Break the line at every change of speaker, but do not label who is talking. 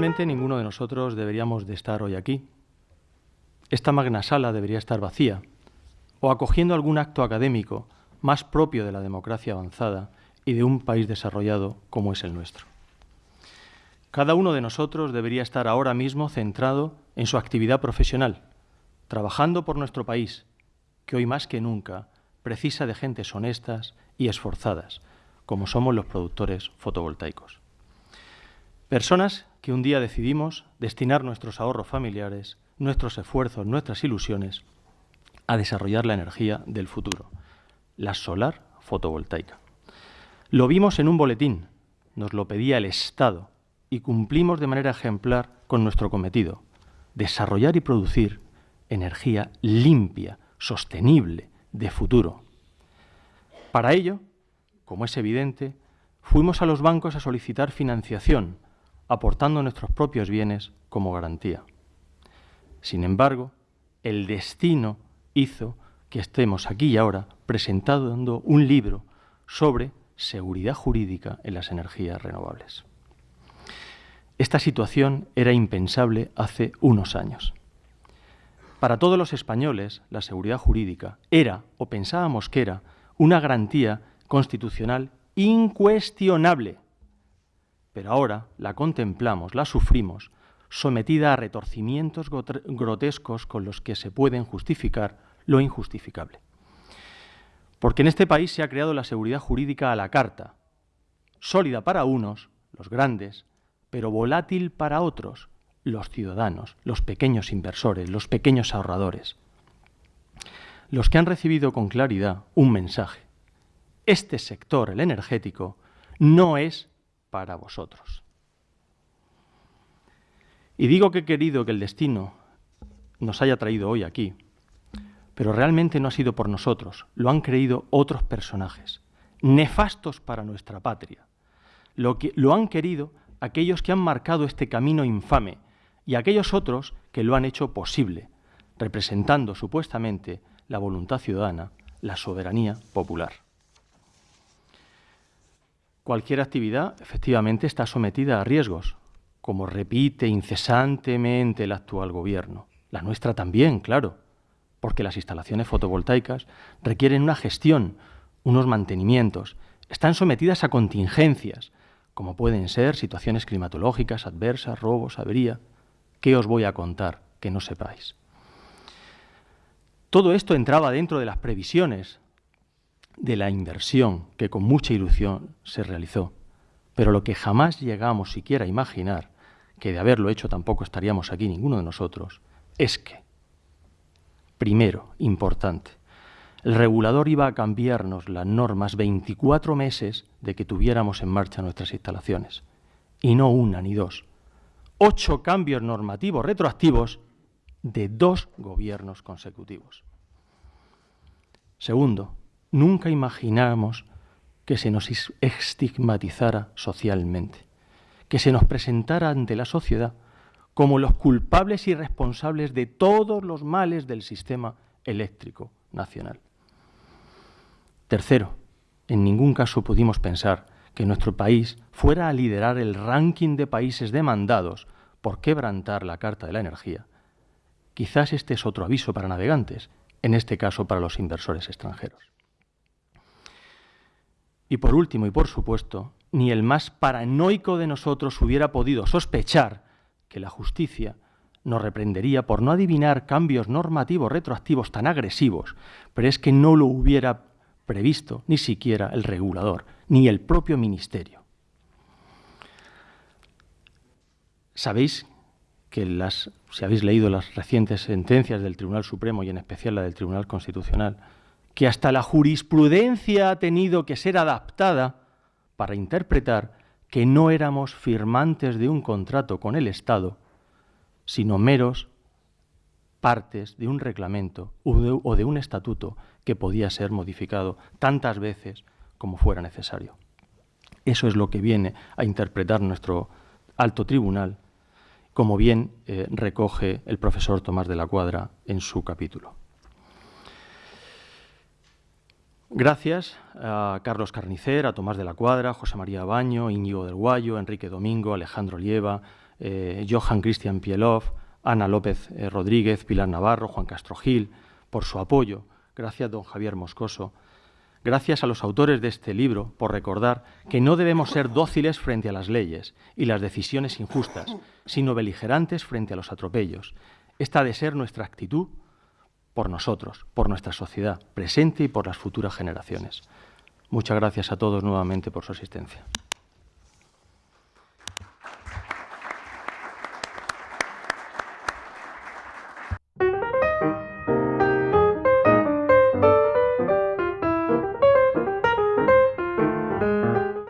Ninguno de nosotros deberíamos de estar hoy aquí. Esta magna sala debería estar vacía o acogiendo algún acto académico más propio de la democracia avanzada y de un país desarrollado como es el nuestro. Cada uno de nosotros debería estar ahora mismo centrado en su actividad profesional, trabajando por nuestro país, que hoy más que nunca precisa de gentes honestas y esforzadas, como somos los productores fotovoltaicos. Personas que un día decidimos destinar nuestros ahorros familiares, nuestros esfuerzos, nuestras ilusiones a desarrollar la energía del futuro, la solar fotovoltaica. Lo vimos en un boletín, nos lo pedía el Estado y cumplimos de manera ejemplar con nuestro cometido, desarrollar y producir energía limpia, sostenible, de futuro. Para ello, como es evidente, fuimos a los bancos a solicitar financiación, aportando nuestros propios bienes como garantía. Sin embargo, el destino hizo que estemos aquí y ahora presentando un libro sobre seguridad jurídica en las energías renovables. Esta situación era impensable hace unos años. Para todos los españoles, la seguridad jurídica era, o pensábamos que era, una garantía constitucional incuestionable. Pero ahora la contemplamos, la sufrimos, sometida a retorcimientos grotescos con los que se pueden justificar lo injustificable. Porque en este país se ha creado la seguridad jurídica a la carta, sólida para unos, los grandes, pero volátil para otros, los ciudadanos, los pequeños inversores, los pequeños ahorradores. Los que han recibido con claridad un mensaje. Este sector, el energético, no es para vosotros. Y digo que he querido que el destino nos haya traído hoy aquí, pero realmente no ha sido por nosotros, lo han creído otros personajes, nefastos para nuestra patria. Lo, que, lo han querido aquellos que han marcado este camino infame y aquellos otros que lo han hecho posible, representando supuestamente la voluntad ciudadana, la soberanía popular. Cualquier actividad efectivamente está sometida a riesgos, como repite incesantemente el actual gobierno. La nuestra también, claro, porque las instalaciones fotovoltaicas requieren una gestión, unos mantenimientos, están sometidas a contingencias, como pueden ser situaciones climatológicas adversas, robos, avería. ¿Qué os voy a contar que no sepáis? Todo esto entraba dentro de las previsiones de la inversión que con mucha ilusión se realizó, pero lo que jamás llegamos siquiera a imaginar, que de haberlo hecho tampoco estaríamos aquí ninguno de nosotros, es que, primero, importante, el regulador iba a cambiarnos las normas 24 meses de que tuviéramos en marcha nuestras instalaciones, y no una ni dos. Ocho cambios normativos retroactivos de dos gobiernos consecutivos. Segundo, nunca imaginamos que se nos estigmatizara socialmente, que se nos presentara ante la sociedad como los culpables y responsables de todos los males del sistema eléctrico nacional. Tercero, en ningún caso pudimos pensar que nuestro país fuera a liderar el ranking de países demandados por quebrantar la Carta de la Energía. Quizás este es otro aviso para navegantes, en este caso para los inversores extranjeros. Y por último, y por supuesto, ni el más paranoico de nosotros hubiera podido sospechar que la justicia nos reprendería por no adivinar cambios normativos retroactivos tan agresivos, pero es que no lo hubiera previsto ni siquiera el regulador, ni el propio ministerio. Sabéis que las, si habéis leído las recientes sentencias del Tribunal Supremo y en especial la del Tribunal Constitucional, que hasta la jurisprudencia ha tenido que ser adaptada para interpretar que no éramos firmantes de un contrato con el Estado, sino meros partes de un reglamento o de un estatuto que podía ser modificado tantas veces como fuera necesario. Eso es lo que viene a interpretar nuestro alto tribunal, como bien eh, recoge el profesor Tomás de la Cuadra en su capítulo. Gracias a Carlos Carnicer, a Tomás de la Cuadra, José María Baño, Íñigo del Guayo, Enrique Domingo, Alejandro Lieva, eh, Johan Christian Pielov, Ana López eh, Rodríguez, Pilar Navarro, Juan Castro Gil, por su apoyo. Gracias, don Javier Moscoso. Gracias a los autores de este libro por recordar que no debemos ser dóciles frente a las leyes y las decisiones injustas, sino beligerantes frente a los atropellos. Esta ha de ser nuestra actitud por nosotros, por nuestra sociedad presente y por las futuras generaciones. Muchas gracias a todos nuevamente por su asistencia.